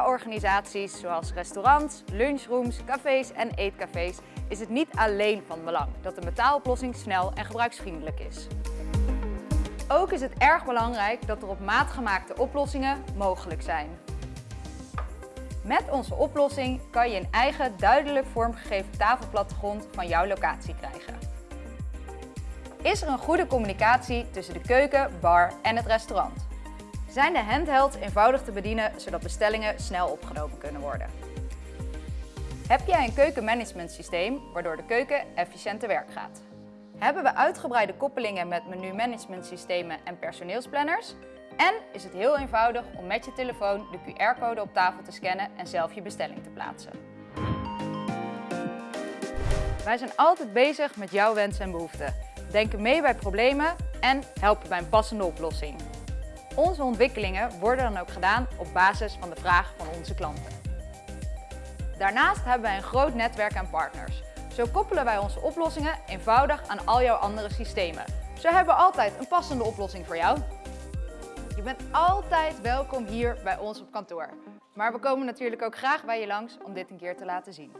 Horeca-organisaties zoals restaurants, lunchrooms, cafés en eetcafés is het niet alleen van belang dat de betaaloplossing snel en gebruiksvriendelijk is. Ook is het erg belangrijk dat er op maat gemaakte oplossingen mogelijk zijn. Met onze oplossing kan je een eigen duidelijk vormgegeven tafelplattegrond van jouw locatie krijgen. Is er een goede communicatie tussen de keuken, bar en het restaurant? Zijn de handhelds eenvoudig te bedienen zodat bestellingen snel opgenomen kunnen worden? Heb jij een keukenmanagementsysteem waardoor de keuken efficiënt te werk gaat? Hebben we uitgebreide koppelingen met menumanagementsystemen en personeelsplanners? En is het heel eenvoudig om met je telefoon de QR-code op tafel te scannen en zelf je bestelling te plaatsen. Wij zijn altijd bezig met jouw wensen en behoeften, denken mee bij problemen en helpen bij een passende oplossing. Onze ontwikkelingen worden dan ook gedaan op basis van de vraag van onze klanten. Daarnaast hebben wij een groot netwerk aan partners. Zo koppelen wij onze oplossingen eenvoudig aan al jouw andere systemen. Zo hebben we altijd een passende oplossing voor jou. Je bent altijd welkom hier bij ons op kantoor. Maar we komen natuurlijk ook graag bij je langs om dit een keer te laten zien.